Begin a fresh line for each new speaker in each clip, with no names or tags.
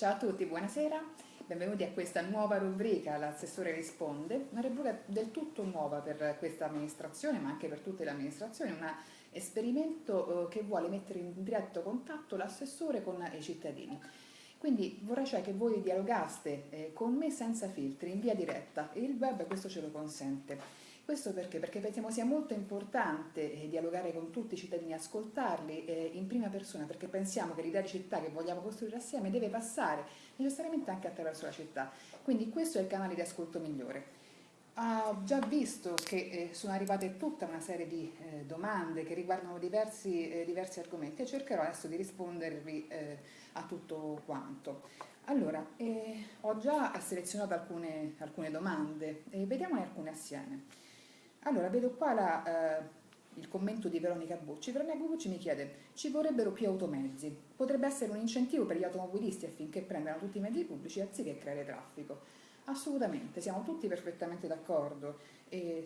Ciao a tutti, buonasera, benvenuti a questa nuova rubrica L'assessore risponde, una rubrica del tutto nuova per questa amministrazione ma anche per tutte le amministrazioni, un esperimento eh, che vuole mettere in diretto contatto l'assessore con i cittadini. Quindi vorrei cioè che voi dialogaste eh, con me senza filtri, in via diretta il web questo ce lo consente. Questo perché? Perché pensiamo sia molto importante eh, dialogare con tutti i cittadini, ascoltarli eh, in prima persona, perché pensiamo che l'idea di città che vogliamo costruire assieme deve passare necessariamente anche attraverso la città. Quindi questo è il canale di ascolto migliore. Ho già visto che eh, sono arrivate tutta una serie di domande che riguardano diversi, diversi, argomenti e cercherò adesso di rispondervi a tutto quanto. Allora, ho già selezionato alcune, alcune domande vediamone alcune assieme. Allora, vedo qua la, eh, il commento di Veronica Bucci. Veronica Bucci mi chiede, ci vorrebbero più automezzi? Potrebbe essere un incentivo per gli automobilisti affinché prendano tutti i mezzi pubblici anziché creare traffico? Assolutamente, siamo tutti perfettamente d'accordo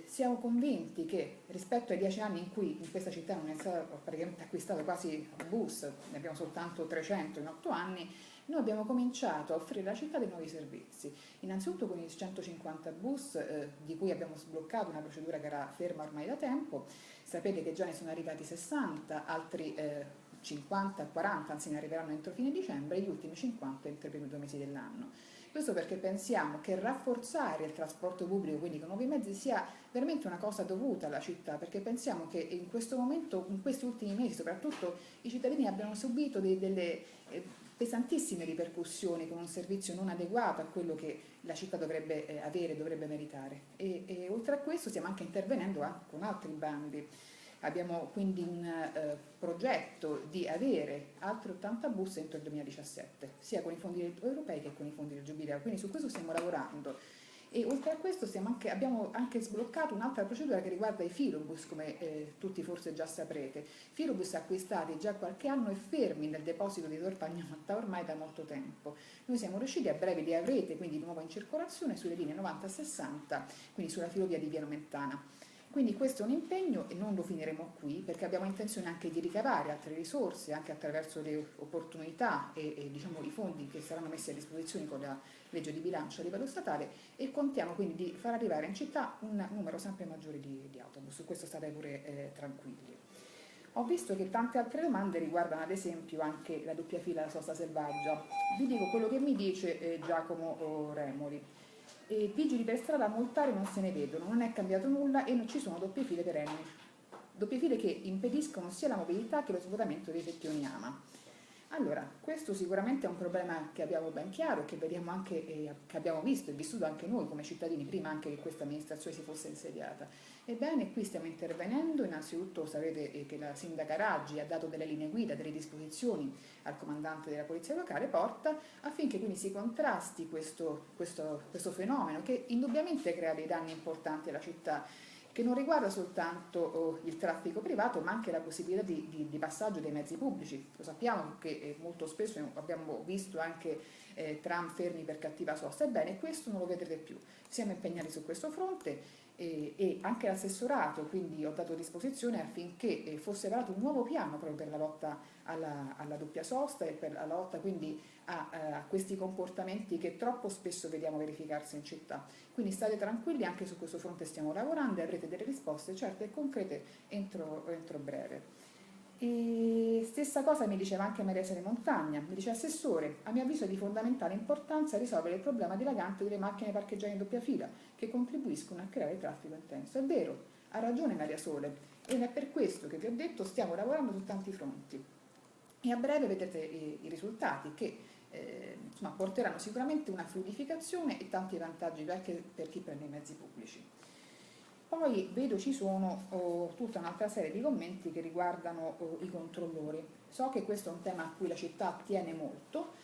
siamo convinti che rispetto ai dieci anni in cui in questa città non è stato praticamente acquistato quasi un bus, ne abbiamo soltanto 300 in otto anni, noi abbiamo cominciato a offrire alla città dei nuovi servizi, innanzitutto con i 150 bus eh, di cui abbiamo sbloccato una procedura che era ferma ormai da tempo, sapete che già ne sono arrivati 60, altri eh, 50, 40, anzi ne arriveranno entro fine dicembre e gli ultimi 50 entro i primi due mesi dell'anno. Questo perché pensiamo che rafforzare il trasporto pubblico, quindi con nuovi mezzi, sia veramente una cosa dovuta alla città, perché pensiamo che in questo momento, in questi ultimi mesi soprattutto, i cittadini abbiano subito dei, delle eh, pesantissime ripercussioni con un servizio non adeguato a quello che la città dovrebbe eh, avere, dovrebbe meritare. E, e, oltre a questo stiamo anche intervenendo anche con altri bandi. Abbiamo quindi un eh, progetto di avere altri 80 bus entro il 2017, sia con i fondi europei che con i fondi del Giubileo, quindi su questo stiamo lavorando e oltre a questo anche, abbiamo anche sbloccato un'altra procedura che riguarda i filobus, come eh, tutti forse già saprete. Filobus acquistati già qualche anno e fermi nel deposito di Torpagnotta ormai da molto tempo. Noi siamo riusciti, a breve li avrete quindi di nuovo in circolazione sulle linee 90-60, quindi sulla filovia di Piano Mentana. Quindi questo è un impegno e non lo finiremo qui perché abbiamo intenzione anche di ricavare altre risorse anche attraverso le opportunità e, e diciamo, i fondi che saranno messi a disposizione con la legge di bilancio a livello statale e contiamo quindi di far arrivare in città un numero sempre maggiore di, di autobus, su questo state pure eh, tranquilli. Ho visto che tante altre domande riguardano ad esempio anche la doppia fila della sosta selvaggia. Vi dico quello che mi dice eh, Giacomo Remoli e vigili per strada a multare non se ne vedono, non è cambiato nulla e non ci sono doppie file perenni. Doppie file che impediscono sia la mobilità che lo svuotamento dei settioni AMA. Allora, questo sicuramente è un problema che abbiamo ben chiaro, che, anche, eh, che abbiamo visto e vissuto anche noi come cittadini, prima anche che questa amministrazione si fosse insediata. Ebbene, qui stiamo intervenendo, innanzitutto sapete eh, che la sindaca Raggi ha dato delle linee guida, delle disposizioni al comandante della polizia locale, Porta, affinché quindi si contrasti questo, questo, questo fenomeno che indubbiamente crea dei danni importanti alla città che non riguarda soltanto oh, il traffico privato ma anche la possibilità di, di, di passaggio dei mezzi pubblici. Lo sappiamo che eh, molto spesso abbiamo visto anche eh, tram fermi per cattiva sosta, ebbene questo non lo vedrete più. Siamo impegnati su questo fronte e, e anche l'assessorato, quindi ho dato disposizione affinché eh, fosse varato un nuovo piano proprio per la lotta alla, alla doppia sosta e per la lotta quindi a, eh, a, questi comportamenti che troppo spesso vediamo verificarsi in città. Quindi state tranquilli, anche su questo fronte stiamo lavorando e avrete delle risposte certe e concrete entro, entro breve. E stessa cosa mi diceva anche Maria Sere Montagna, mi dice Assessore, a mio avviso è di fondamentale importanza risolvere il problema dilagante delle macchine parcheggiate in doppia fila che contribuiscono a creare traffico intenso. È vero, ha ragione Maria Sole ed è per questo che vi ho detto stiamo lavorando su tanti fronti e a breve vedrete i, i risultati che eh, insomma, porteranno sicuramente una fluidificazione e tanti vantaggi anche per chi prende i mezzi pubblici. Poi vedo ci sono oh, tutta un'altra serie di commenti che riguardano oh, i controllori. So che questo è un tema a cui la città tiene molto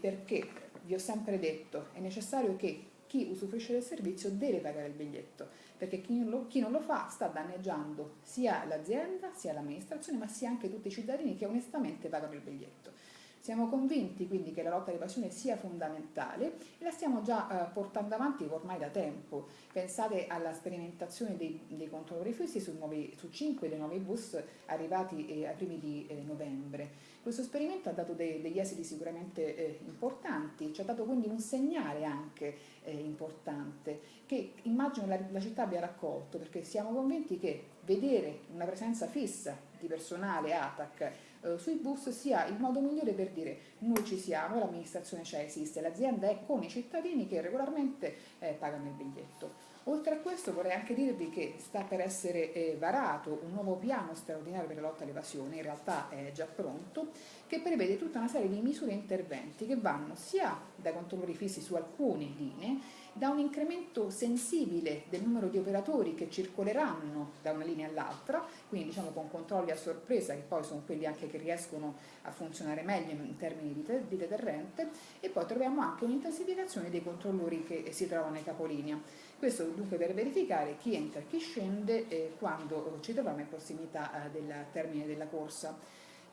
perché vi ho sempre detto è necessario che chi usufruisce del servizio deve pagare il biglietto, perché chi non lo, chi non lo fa sta danneggiando sia l'azienda, sia l'amministrazione, ma sia anche tutti i cittadini che onestamente pagano il biglietto. Siamo convinti quindi che la lotta all'evasione sia fondamentale e la stiamo già eh, portando avanti ormai da tempo. Pensate alla sperimentazione dei, dei controlli fissi su, nuovi, su 5 dei nuovi bus arrivati eh, ai primi di eh, novembre. Questo esperimento ha dato dei, degli esiti sicuramente eh, importanti, ci ha dato quindi un segnale anche eh, importante che immagino la, la città abbia raccolto perché siamo convinti che vedere una presenza fissa di personale ATAC eh, sui bus sia il modo migliore per dire noi ci siamo, l'amministrazione c'è, esiste, l'azienda è con i cittadini che regolarmente eh, pagano il biglietto. Oltre a questo vorrei anche dirvi che sta per essere eh, varato un nuovo piano straordinario per la lotta all'evasione, in realtà è già pronto, che prevede tutta una serie di misure e interventi che vanno sia dai controlli fissi su alcune linee, da un incremento sensibile del numero di operatori che circoleranno da una linea all'altra, quindi diciamo con controlli a sorpresa che poi sono quelli anche che riescono a funzionare meglio in termini di, di deterrente e poi troviamo anche un'intensificazione dei controllori che si trovano ai capolinea. Questo dunque per verificare chi entra e chi scende eh, quando ci troviamo in prossimità eh, del termine della corsa.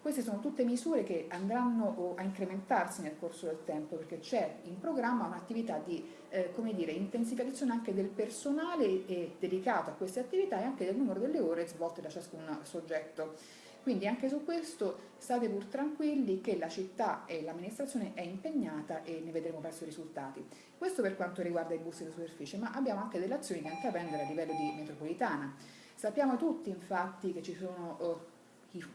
Queste sono tutte misure che andranno a incrementarsi nel corso del tempo perché c'è in programma un'attività di eh, dire, intensificazione anche del personale dedicato a queste attività e anche del numero delle ore svolte da ciascun soggetto. Quindi anche su questo state pur tranquilli che la città e l'amministrazione è impegnata e ne vedremo presto i risultati. Questo per quanto riguarda i bus di superficie, ma abbiamo anche delle azioni da intraprendere a livello di metropolitana. Sappiamo tutti infatti che ci sono oh,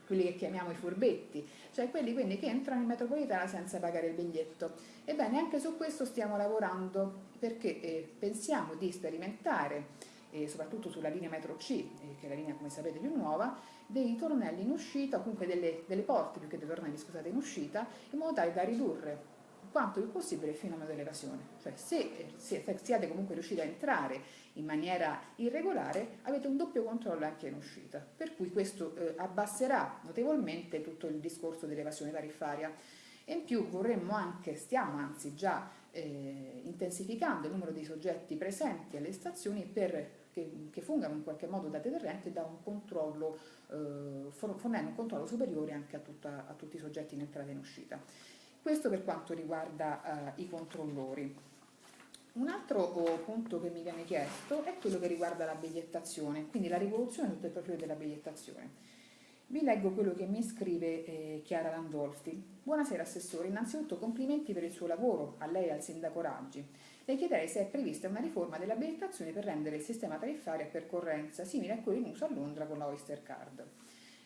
quelli che chiamiamo i furbetti, cioè quelli quindi che entrano in metropolitana senza pagare il biglietto. Ebbene, anche su questo stiamo lavorando perché eh, pensiamo di sperimentare, eh, soprattutto sulla linea metro C, eh, che è la linea come sapete più nuova, dei tornelli in uscita, o comunque delle, delle porte più che dei tornelli, scusate, in uscita, in modo tale da ridurre quanto più possibile il fenomeno dell'evasione. Cioè se, se siete comunque riusciti a entrare in maniera irregolare, avete un doppio controllo anche in uscita, per cui questo eh, abbasserà notevolmente tutto il discorso dell'evasione tariffaria. E in più vorremmo anche, stiamo anzi già eh, intensificando il numero di soggetti presenti alle stazioni per che, che fungano in qualche modo da deterrente da un controllo, eh, fornendo un controllo superiore anche a, tutta, a tutti i soggetti in entrata e in uscita. Questo per quanto riguarda eh, i controllori. Un altro oh, punto che mi viene chiesto è quello che riguarda la bigliettazione, quindi la rivoluzione sotto il profilo della bigliettazione. Vi leggo quello che mi scrive eh, Chiara Landolfi. Buonasera Assessore, innanzitutto complimenti per il suo lavoro, a lei e al Sindaco Raggi. Le chiederei se è prevista una riforma dell'abilitazione per rendere il sistema tariffario a percorrenza simile a quello in uso a Londra con la Oyster Card.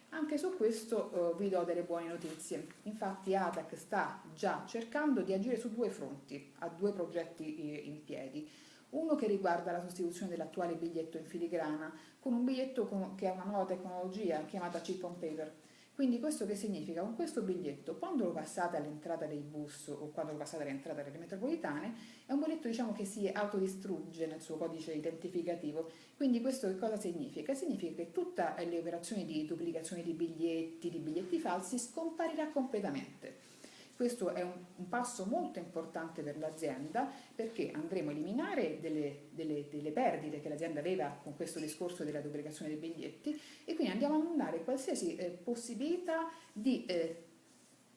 Anche su questo eh, vi do delle buone notizie. Infatti ATAC sta già cercando di agire su due fronti, ha due progetti eh, in piedi. Uno che riguarda la sostituzione dell'attuale biglietto in filigrana con un biglietto con, che ha una nuova tecnologia chiamata chip on paper, quindi questo che significa? Con questo biglietto, quando lo passate all'entrata dei bus o quando lo passate all'entrata delle metropolitane, è un biglietto diciamo, che si autodistrugge nel suo codice identificativo. Quindi questo che cosa significa? Significa che tutte le operazioni di duplicazione di biglietti, di biglietti falsi, scomparirà completamente. Questo è un, un passo molto importante per l'azienda perché andremo a eliminare delle, delle, delle perdite che l'azienda aveva con questo discorso della duplicazione dei biglietti e quindi andiamo a annullare qualsiasi eh, possibilità di, eh,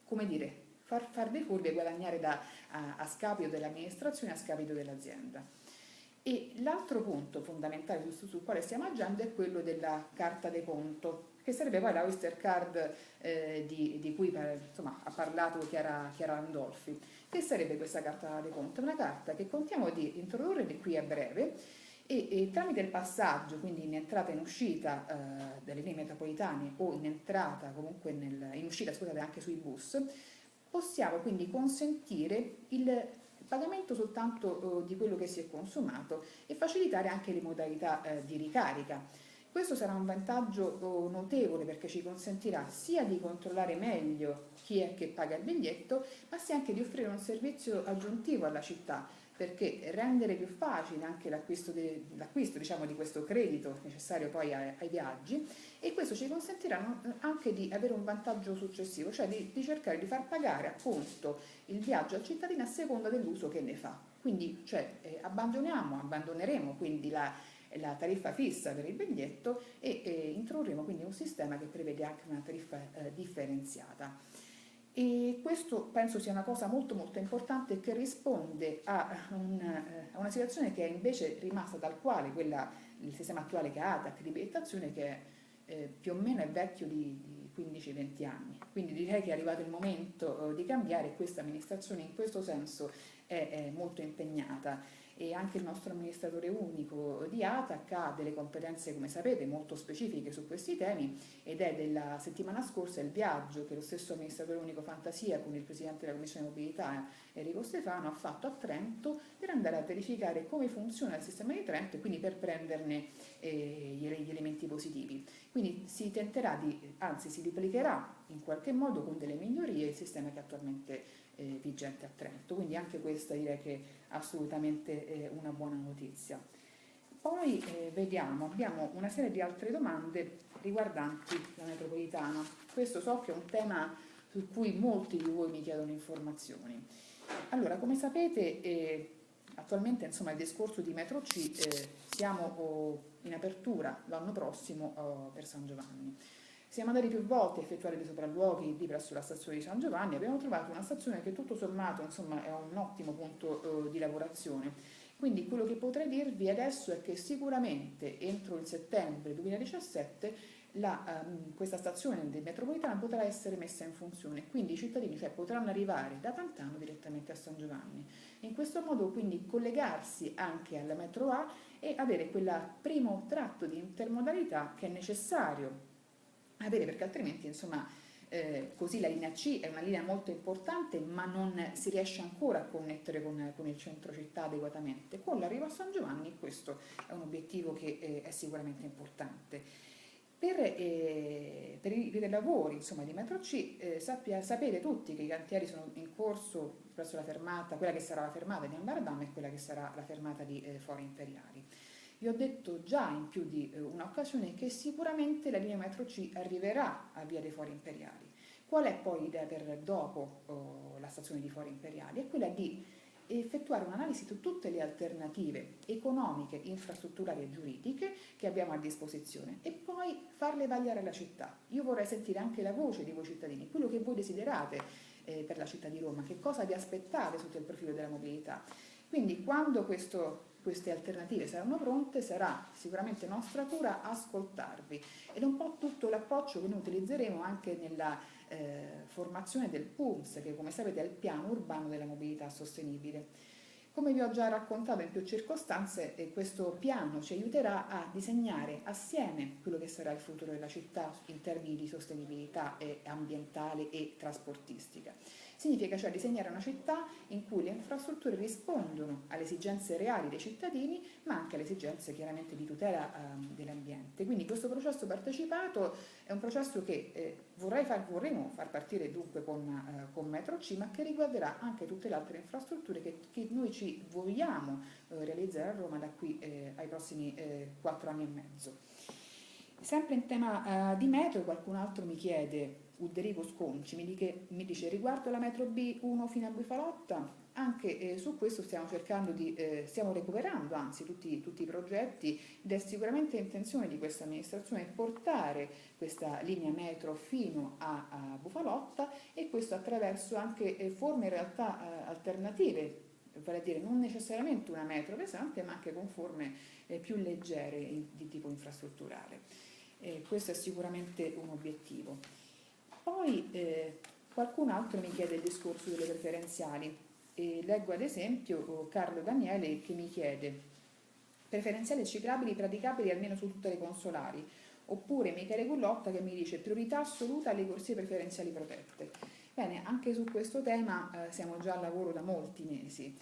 come dire, far, far dei furbi e guadagnare da, a, a scapito dell'amministrazione, a scapito dell'azienda. L'altro punto fondamentale sul, sul quale stiamo agendo è quello della carta de conto, che sarebbe poi la Oyster Card eh, di, di, cui insomma, ha parlato Chiara, Chiara Andolfi. Che sarebbe questa carta di conto? Una carta che contiamo di introdurre di qui a breve e, e, tramite il passaggio, quindi in entrata e in uscita eh, delle linee metropolitane o in entrata comunque nel, in uscita scusate, anche sui bus, possiamo quindi consentire il pagamento soltanto eh, di quello che si è consumato e facilitare anche le modalità eh, di ricarica. Questo sarà un vantaggio notevole perché ci consentirà sia di controllare meglio chi è che paga il biglietto, ma sia anche di offrire un servizio aggiuntivo alla città, perché rendere più facile anche l'acquisto diciamo, di questo credito necessario poi ai, ai, viaggi e questo ci consentirà anche di avere un vantaggio successivo, cioè di, di cercare di far pagare appunto il viaggio al cittadino a seconda dell'uso che ne fa. Quindi cioè, eh, abbandoniamo, abbandoneremo quindi la, la tariffa fissa per il biglietto e, e introdurremo quindi un sistema che prevede anche una tariffa eh, differenziata. E questo penso sia una cosa molto molto importante che risponde a, un, eh, a una situazione che è invece rimasta tal quale, quella, il sistema attuale che ha ATAC di bigliettazione che è, eh, più o meno è vecchio di, di 15-20 anni. Quindi direi che è arrivato il momento di cambiare e questa amministrazione in questo senso è, è molto impegnata e anche il nostro amministratore unico di ATAC ha delle competenze, come sapete, molto specifiche su questi temi ed è della settimana scorsa il viaggio che lo stesso amministratore unico Fantasia con il Presidente della Commissione Mobilità Enrico Stefano ha fatto a Trento per andare a verificare come funziona il sistema di Trento e quindi per prenderne eh, gli elementi positivi. Quindi si tenterà di, anzi si duplicherà in qualche modo con delle migliorie il sistema che attualmente eh, vigente a Trento, quindi anche questa direi che è assolutamente eh, una buona notizia. Poi eh, vediamo, abbiamo una serie di altre domande riguardanti la metropolitana. Questo so che è un tema su cui molti di voi mi chiedono informazioni. Allora, come sapete, eh, attualmente insomma, il discorso di Metro C eh, siamo oh, in apertura l'anno prossimo oh, per San Giovanni. Siamo andati più volte a effettuare dei sopralluoghi lì presso la stazione di San Giovanni abbiamo trovato una stazione che tutto sommato insomma, è un ottimo punto eh, di lavorazione. Quindi quello che potrei dirvi adesso è che sicuramente entro il settembre 2017 la, um, questa stazione del metropolitana potrà essere messa in funzione, quindi i cittadini cioè, potranno arrivare da Pantano direttamente a San Giovanni. In questo modo quindi collegarsi anche alla metro A e avere quel primo tratto di intermodalità che è necessario avere perché altrimenti insomma eh, così la linea C è una linea molto importante ma non si riesce ancora a connettere con, con il centro città adeguatamente. Con l'arrivo a San Giovanni questo è un obiettivo che eh, è sicuramente importante. Per, eh, per, i, per, i, lavori insomma, di metro C eh, sappia, sapete tutti che i cantieri sono in corso presso la fermata, quella che sarà la fermata di Ambardam e quella che sarà la fermata di eh, Fori Imperiali. Vi ho detto già in più di eh, un'occasione che sicuramente la linea metro C arriverà a Via dei Fori Imperiali. Qual è poi l'idea per dopo oh, la stazione di Fori Imperiali? È quella di effettuare un'analisi su tutte le alternative economiche, infrastrutturali e giuridiche che abbiamo a disposizione e poi farle vagliare alla città. Io vorrei sentire anche la voce di voi cittadini, quello che voi desiderate eh, per la città di Roma, che cosa vi aspettate sotto il profilo della mobilità. Quindi quando questo queste alternative saranno pronte, sarà sicuramente nostra cura ascoltarvi ed è un po' tutto l'approccio che noi utilizzeremo anche nella eh, formazione del PUMS, che come sapete è il piano urbano della mobilità sostenibile. Come vi ho già raccontato in più circostanze, eh, questo piano ci aiuterà a disegnare assieme quello che sarà il futuro della città in termini di sostenibilità eh, ambientale e trasportistica. Significa cioè disegnare una città in cui le infrastrutture rispondono alle esigenze reali dei cittadini, ma anche alle esigenze chiaramente di tutela eh, dell'ambiente. Quindi questo processo partecipato è un processo che eh, far, vorremmo far partire dunque con, eh, con, Metro C, ma che riguarderà anche tutte le altre infrastrutture che, che noi ci vogliamo eh, realizzare a Roma da qui eh, ai prossimi eh, quattro anni e mezzo. Sempre in tema di metro, qualcun altro mi chiede Ulderico Sconci mi, dice, mi dice riguardo la metro B1 fino a Bufalotta, anche eh, su questo stiamo cercando di, eh, stiamo recuperando anzi tutti, tutti, i progetti ed è sicuramente intenzione di questa amministrazione portare questa linea metro fino a, a Bufalotta e questo attraverso anche eh, forme in realtà eh, alternative, vale a dire non necessariamente una metro pesante ma anche con forme eh, più leggere in, di tipo infrastrutturale. questo è sicuramente un obiettivo. Poi eh, qualcun altro mi chiede il discorso delle preferenziali. E leggo ad esempio oh, Carlo Daniele che mi chiede preferenziali ciclabili praticabili almeno su tutte le consolari, oppure Michele Gullotta che mi dice priorità assoluta alle corsie preferenziali protette. Bene, anche su questo tema eh, siamo già al lavoro da molti mesi.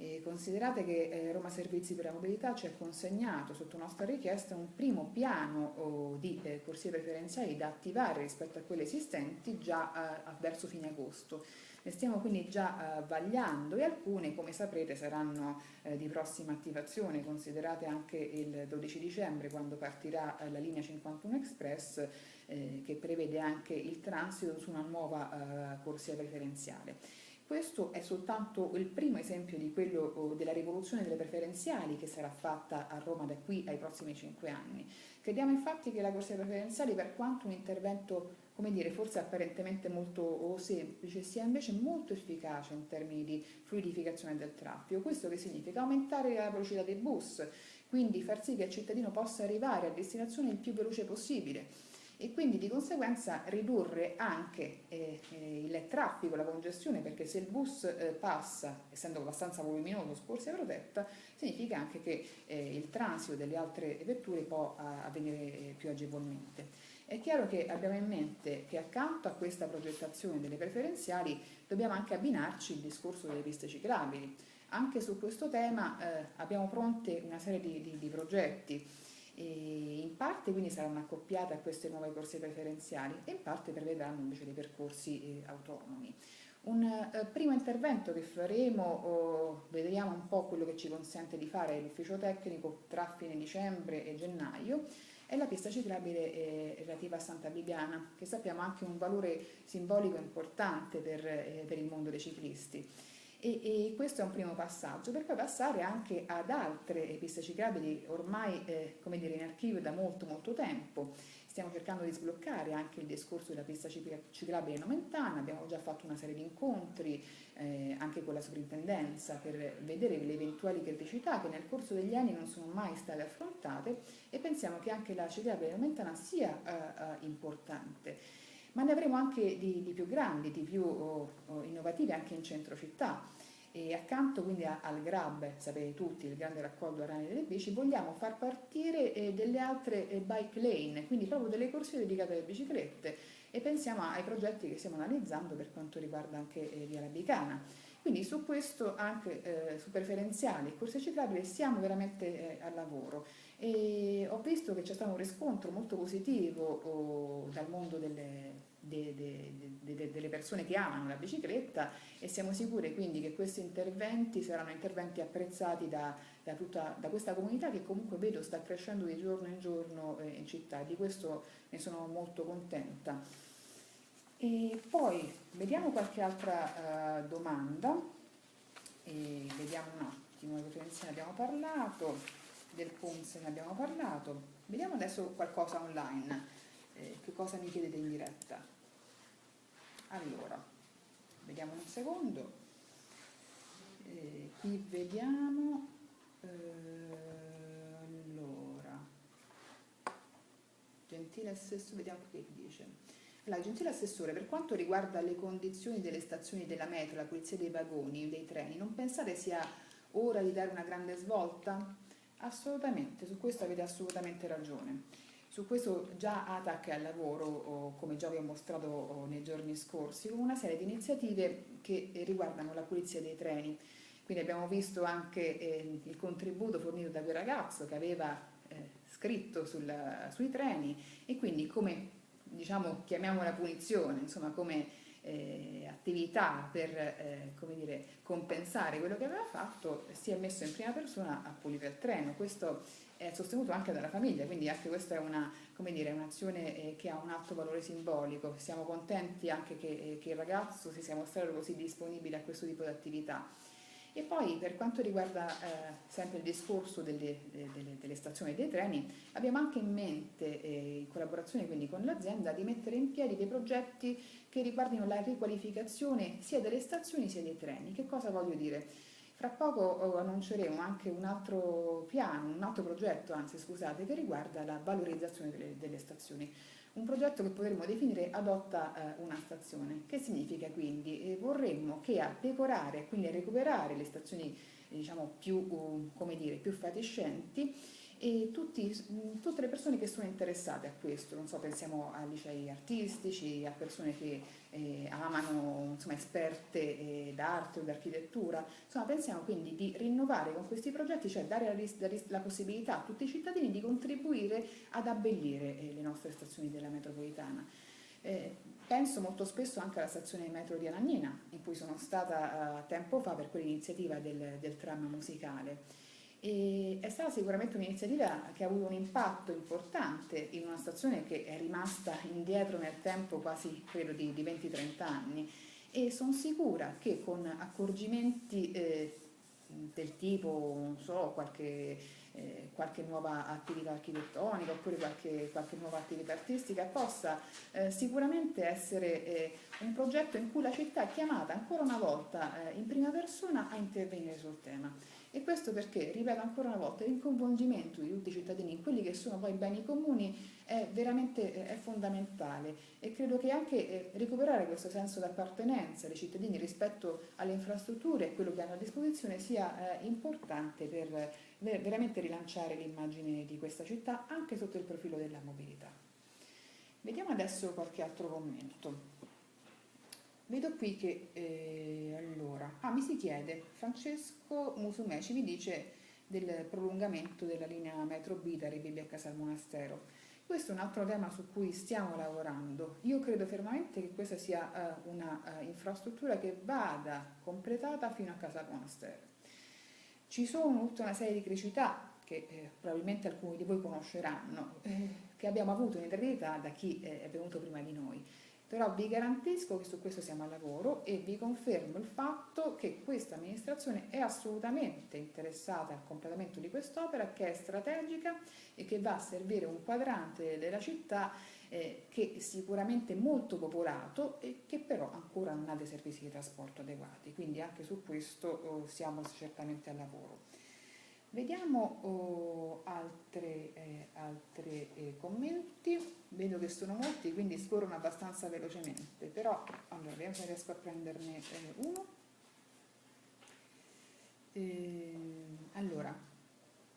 E considerate che eh, Roma Servizi per la Mobilità ci ha consegnato sotto nostra richiesta un primo piano oh, di eh, corsie preferenziali da attivare rispetto a quelle esistenti già eh, verso fine agosto. Ne stiamo quindi già vagliando e alcune, come saprete, saranno di prossima attivazione, considerate anche il 12 dicembre quando partirà la linea 51 Express che prevede anche il transito su una nuova corsia preferenziale. Questo è soltanto il primo esempio di quello oh, della rivoluzione delle preferenziali che sarà fatta a Roma da qui ai prossimi cinque anni. Crediamo infatti che la corsia preferenziali, per quanto un intervento, come dire, forse apparentemente molto oh, semplice, sia invece molto efficace in termini di fluidificazione del traffico. Questo che significa? Aumentare la velocità dei bus, quindi far sì che il cittadino possa arrivare a destinazione il più veloce possibile e quindi di conseguenza ridurre anche eh, eh, il traffico, la congestione, perché se il bus eh, passa, essendo abbastanza voluminoso su corsia protetta, significa anche che eh, il transito delle altre vetture può avvenire eh, più agevolmente. È chiaro che abbiamo in mente che accanto a questa progettazione delle preferenziali dobbiamo anche abbinarci il discorso delle piste ciclabili. Anche su questo tema eh, abbiamo pronte una serie di, di, di progetti in parte quindi saranno accoppiate a queste nuove corsie preferenziali e in parte prevedranno invece dei percorsi eh, autonomi. Un eh, primo intervento che faremo, oh, vedremo un po' quello che ci consente di fare l'ufficio tecnico tra fine dicembre e gennaio, è la pista ciclabile eh, relativa a Santa Bibiana, che sappiamo anche un valore simbolico importante per, eh, per il mondo dei ciclisti. E, e, questo è un primo passaggio per poi passare anche ad altre piste ciclabili ormai eh, come dire, in archivio da molto molto tempo. Stiamo cercando di sbloccare anche il discorso della pista ciclabile nomentana abbiamo già fatto una serie di incontri eh, anche con la sovrintendenza per vedere le eventuali criticità che nel corso degli anni non sono mai state affrontate e pensiamo che anche la ciclabile nomentana sia eh, eh, importante ma ne avremo anche di, di più grandi, di più oh, oh, anche in centro città. E accanto quindi al GRAB, sapete tutti, il grande raccolto arani delle bici, vogliamo far partire eh, delle altre eh, bike lane, quindi proprio delle corsie dedicate alle biciclette e pensiamo ai progetti che stiamo analizzando per quanto riguarda anche eh, Via Labicana. Quindi su questo, anche eh, su preferenziali e corse ciclabili, siamo veramente eh, al lavoro. E ho visto che c'è stato un riscontro molto positivo oh, dal mondo delle, de, de, de, delle persone che amano la bicicletta e siamo sicuri quindi che questi interventi saranno interventi apprezzati da, da, tutta, da questa comunità che comunque vedo sta crescendo di giorno in giorno eh, in città e di questo ne sono molto contenta. E poi vediamo qualche altra uh, domanda, e vediamo un attimo, delle prevenzione abbiamo parlato, del PUMS ne abbiamo parlato, vediamo adesso qualcosa online, eh, che cosa mi chiedete in diretta. Allora, vediamo un secondo, eh, qui vediamo, eh, allora, gentile assessore, vediamo che dice. La gentile Assessore, per quanto riguarda le condizioni delle stazioni della metro, la pulizia dei vagoni, dei treni, non pensate sia ora di dare una grande svolta? Assolutamente, su questo avete assolutamente ragione. Su questo già ATAC è al lavoro, come già vi ho mostrato nei giorni scorsi, con una serie di iniziative che riguardano la pulizia dei treni. Quindi abbiamo visto anche eh, il contributo fornito da quel ragazzo che aveva eh, scritto sul, sui treni e quindi come diciamo, chiamiamola punizione, insomma come eh, attività per eh, dire, compensare quello che aveva fatto, si è messo in prima persona a pulire il treno. Questo è sostenuto anche dalla famiglia, quindi anche questa è un'azione eh, che ha un alto valore simbolico. Siamo contenti anche che, eh, che il ragazzo si sia mostrato così disponibile a questo tipo di attività. E poi per quanto riguarda eh, sempre il discorso delle, delle, delle, stazioni dei treni, abbiamo anche in mente, eh, in collaborazione quindi con l'azienda, di mettere in piedi dei progetti che riguardino la riqualificazione sia delle stazioni sia dei treni. Che cosa voglio dire? Fra poco oh, annunceremo anche un altro piano, un altro progetto, anzi scusate, che riguarda la valorizzazione delle, delle stazioni un progetto che potremmo definire adotta eh, una stazione. Che significa quindi? Eh, vorremmo che a decorare, quindi a recuperare le stazioni diciamo, più, uh, dire, più fatiscenti e tutti, tutte le persone che sono interessate a questo, non so, pensiamo a licei artistici, a persone che eh, amano, insomma, esperte eh, d'arte o d'architettura, insomma, pensiamo quindi di rinnovare con questi progetti, cioè dare la, la possibilità a tutti i cittadini di contribuire ad abbellire eh, le nostre stazioni della metropolitana. Eh, penso molto spesso anche alla stazione metro di Anagnina, in cui sono stata uh, tempo fa per quell'iniziativa del, del tram musicale. E è stata sicuramente un'iniziativa che ha avuto un impatto importante in una stazione che è rimasta indietro nel tempo quasi credo di, di 20-30 anni. E sono sicura che con accorgimenti eh, del tipo, so, qualche, eh, qualche, nuova attività architettonica oppure qualche, qualche nuova attività artistica possa eh, sicuramente essere eh, un progetto in cui la città è chiamata ancora una volta eh, in prima persona a intervenire sul tema E questo perché, ripeto ancora una volta, il coinvolgimento di tutti i cittadini in quelli che sono poi i beni comuni è veramente è fondamentale e credo che anche eh, recuperare questo senso d'appartenenza dei cittadini rispetto alle infrastrutture e quello che hanno a disposizione sia eh, importante per veramente rilanciare l'immagine di questa città anche sotto il profilo della mobilità. Vediamo adesso qualche altro commento. Vedo qui che, eh, allora, ah, mi si chiede, Francesco Musumeci mi dice del prolungamento della linea metro B da Rebibbia a Casa al Monastero. Questo è un altro tema su cui stiamo lavorando. Io credo fermamente che questa sia uh, una uh, infrastruttura che vada completata fino a Casa al Monastero. Ci sono tutta una serie di criticità che eh, probabilmente alcuni di voi conosceranno, eh, che abbiamo avuto in eternità da chi eh, è venuto prima di noi però vi garantisco che su questo siamo al lavoro e vi confermo il fatto che questa amministrazione è assolutamente interessata al completamento di quest'opera che è strategica e che va a servire un quadrante della città eh, che è sicuramente molto popolato e che però ancora non ha dei servizi di trasporto adeguati, quindi anche su questo oh, siamo certamente al lavoro. Vediamo oh, altri eh, eh, commenti, vedo che sono molti quindi scorrono abbastanza velocemente, però allora vediamo se riesco a prenderne eh, uno. Ehm, allora,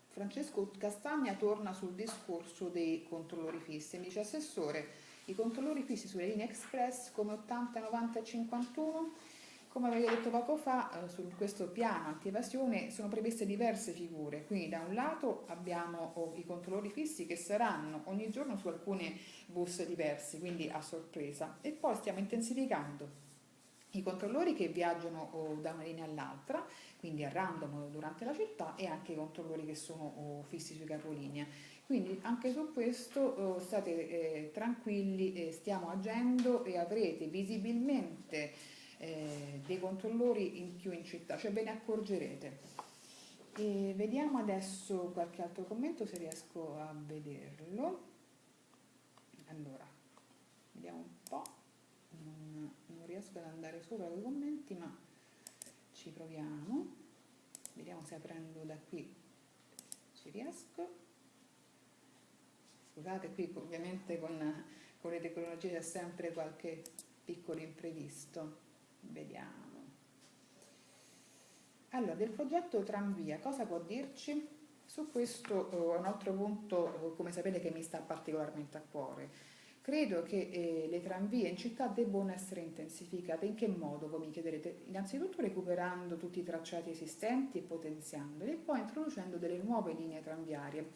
Francesco Castagna torna sul discorso dei controllori fissi, mi dice Assessore, i controllori fissi sulle linee express come 80, 90 e 51 come avevo detto poco fa, eh, su questo piano anti-evasione sono previste diverse figure, quindi da un lato abbiamo oh, i controllori fissi che saranno ogni giorno su alcuni bus diversi, quindi a sorpresa, e poi stiamo intensificando i controllori che viaggiano oh, da una linea all'altra, quindi a random durante la città, e anche i controllori che sono oh, fissi sui capolinea. Quindi anche su questo state eh, tranquilli, eh, stiamo agendo e avrete visibilmente eh, dei controllori in più in città, cioè ve ne accorgerete. E vediamo adesso qualche altro commento se riesco a vederlo. Allora, vediamo un po', non, non riesco ad andare sopra i commenti ma ci proviamo. Vediamo se aprendo da qui ci riesco. Scusate qui ovviamente con, con le tecnologie c'è sempre qualche piccolo imprevisto. Vediamo. Allora, del progetto Tramvia, cosa può dirci? Su questo è uh, un altro punto, uh, come sapete, che mi sta particolarmente a cuore. Credo che eh, le tranvie in città debbano essere intensificate. In che modo, voi mi chiederete? Innanzitutto recuperando tutti i tracciati esistenti e potenziandoli e poi introducendo delle nuove linee tranviarie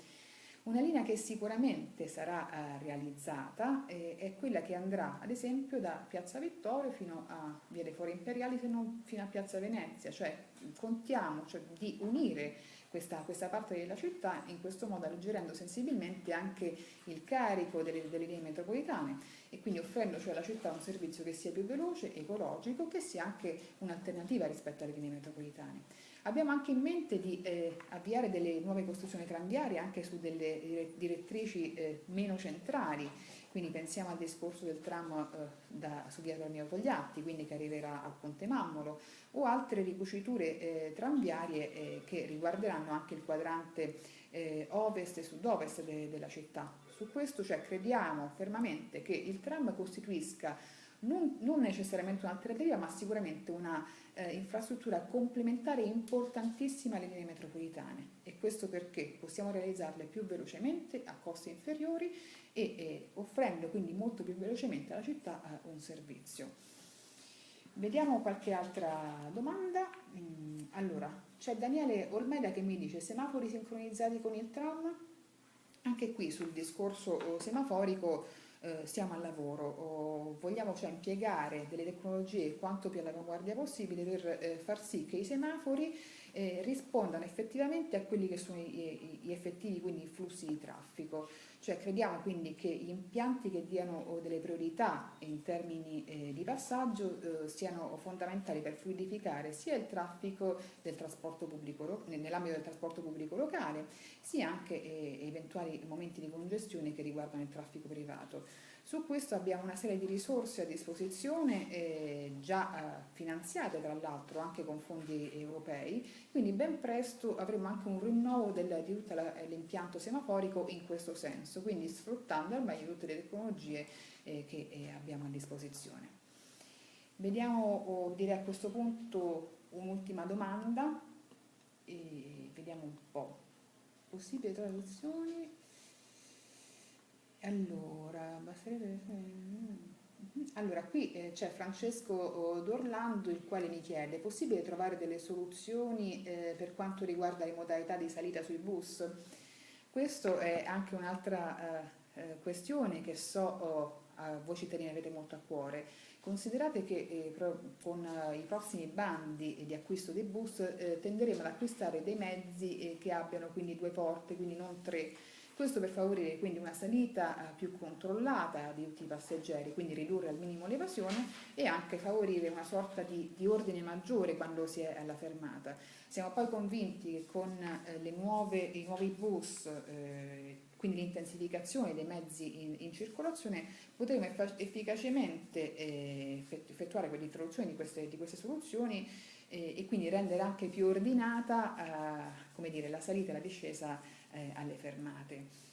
una linea che sicuramente sarà eh, realizzata eh, è quella che andrà ad esempio da Piazza Vittorio fino a Via dei Fori Imperiali se fino a Piazza Venezia, cioè contiamo cioè, di unire questa, questa, parte della città in questo modo alleggerendo sensibilmente anche il carico delle, delle linee metropolitane e quindi offrendo cioè alla città un servizio che sia più veloce, ecologico, che sia anche un'alternativa rispetto alle linee metropolitane. Abbiamo anche in mente di eh, avviare delle nuove costruzioni tranviarie anche su delle direttrici eh, meno centrali, quindi pensiamo al discorso del tram eh, da, su via Torneo Togliatti, quindi che arriverà al Ponte Mammolo, o altre ricuciture eh, tranviarie eh, che riguarderanno anche il quadrante eh, ovest e sud-ovest de, della città. Su questo cioè, crediamo fermamente che il tram costituisca non, non necessariamente un'alternativa, ma sicuramente una eh, infrastruttura complementare importantissima alle linee metropolitane e questo perché possiamo realizzarle più velocemente a costi inferiori e eh, offrendo quindi molto più velocemente alla città eh, un servizio. Vediamo qualche altra domanda. Mm, allora, c'è Daniele Olmeda che mi dice semafori sincronizzati con il tram? Anche qui sul discorso oh, semaforico eh, siamo al lavoro, o vogliamo cioè impiegare delle tecnologie quanto più all'avanguardia possibile per eh, far sì che i semafori eh, rispondano effettivamente a quelli che sono gli effettivi quindi flussi di traffico. Cioè crediamo quindi che gli impianti che diano delle priorità in termini eh, di passaggio eh, siano fondamentali per fluidificare sia il traffico nell'ambito del trasporto pubblico locale, sia anche eh, eventuali momenti di congestione che riguardano il traffico privato. Su questo abbiamo una serie di risorse a disposizione eh, già eh, finanziate tra l'altro anche con fondi europei, quindi ben presto avremo anche un rinnovo del, di tutto l'impianto semaforico in questo senso, quindi sfruttando al meglio tutte le tecnologie eh, che eh, abbiamo a disposizione. Vediamo, oh, direi a questo punto un'ultima domanda, e vediamo un po'. Possibili traduzioni? Allora, allora qui eh, c'è Francesco oh, D'Orlando il quale mi chiede, è possibile trovare delle soluzioni eh, per quanto riguarda le modalità di salita sui bus? Questa è anche un'altra eh, eh, questione che so oh, voi cittadini avete molto a cuore. Considerate che eh, con eh, i prossimi bandi di acquisto dei bus tenderemo ad acquistare dei mezzi che abbiano quindi due porte, quindi non tre questo per favorire quindi una salita eh, più controllata di tutti i passeggeri, quindi ridurre al minimo l'evasione e anche favorire una sorta di, di, ordine maggiore quando si è alla fermata. Siamo poi convinti che con eh, nuove, i nuovi bus, eh, quindi l'intensificazione dei mezzi in, in circolazione, potremo efficacemente eh, effettuare l'introduzione di queste, di queste soluzioni eh, e quindi rendere anche più ordinata eh, dire, la salita e la discesa eh, alle fermate.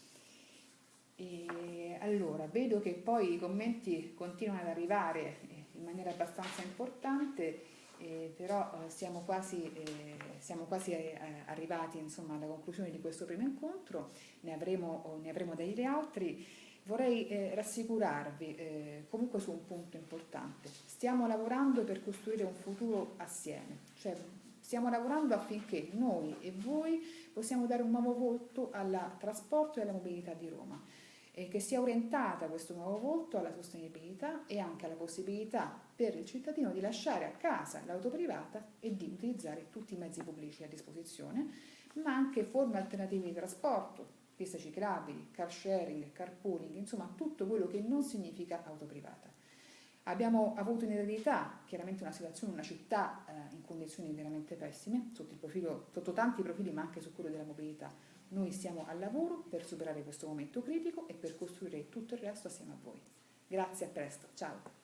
E allora, vedo che poi i commenti continuano ad arrivare eh, in maniera abbastanza importante, eh, però eh, siamo quasi, eh, siamo quasi eh, arrivati insomma, alla conclusione di questo primo incontro, ne avremo, ne avremo degli altri. Vorrei eh, rassicurarvi comunque su un punto importante. Stiamo lavorando per costruire un futuro assieme, cioè stiamo lavorando affinché noi e voi possiamo dare un nuovo volto al trasporto e alla mobilità di Roma e che sia orientata questo nuovo volto alla sostenibilità e anche alla possibilità per il cittadino di lasciare a casa l'auto privata e di utilizzare tutti i mezzi pubblici a disposizione, ma anche forme alternative di trasporto, piste ciclabili, car sharing, carpooling, insomma tutto quello che non significa auto privata. Abbiamo avuto in eredità chiaramente una situazione, una città eh, in condizioni veramente pessime, sotto, profilo, sotto tanti profili ma anche su quello della mobilità. Noi siamo al lavoro per superare questo momento critico e per costruire tutto il resto assieme a voi. Grazie, a presto, ciao!